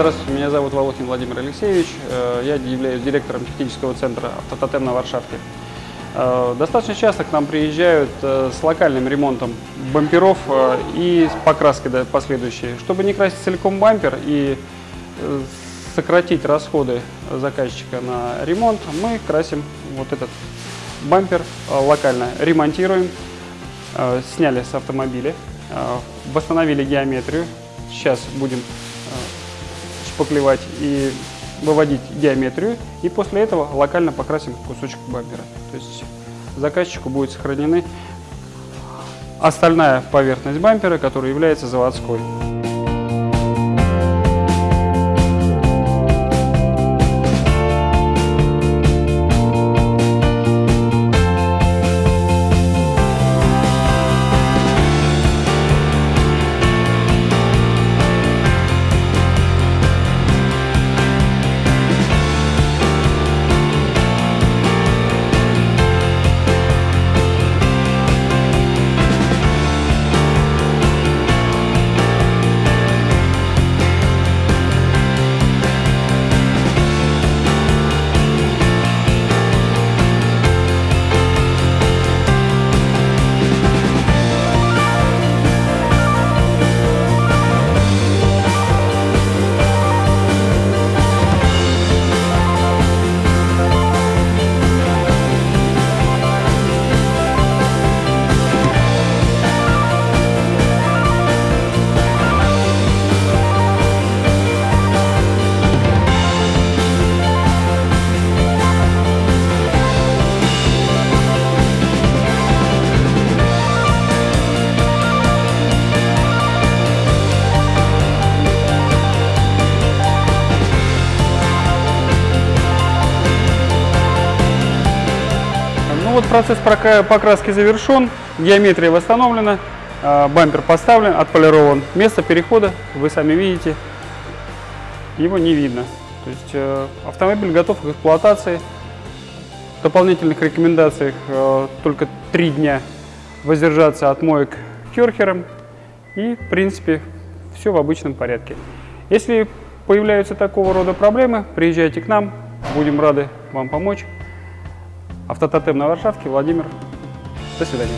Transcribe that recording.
Здравствуйте, меня зовут Волохин Владимир Алексеевич. Э, Я являюсь директором технического центра «Автототем» на Варшавке. Э, Достаточно часто к нам приезжают э, с локальным ремонтом бамперов и с покраской последующей. Чтобы не красить целиком бампер и сократить расходы заказчика на ремонт, мы красим вот этот бампер локально, ремонтируем, сняли с автомобиля, восстановили геометрию. Сейчас будем шпаклевать и выводить геометрию, и после этого локально покрасим кусочек бампера. То есть заказчику будет сохранены остальная поверхность бампера, которая является заводской. Ну вот процесс покраски завершен, геометрия восстановлена, э, бампер поставлен, отполирован. Место перехода, вы сами видите, его не видно. То есть э, автомобиль готов к эксплуатации. В дополнительных рекомендациях э, только три дня воздержаться от моек керхером. И, в принципе, все в обычном порядке. Если появляются такого рода проблемы, приезжайте к нам, будем рады вам помочь. Автототем на Варшавке, Владимир. До свидания.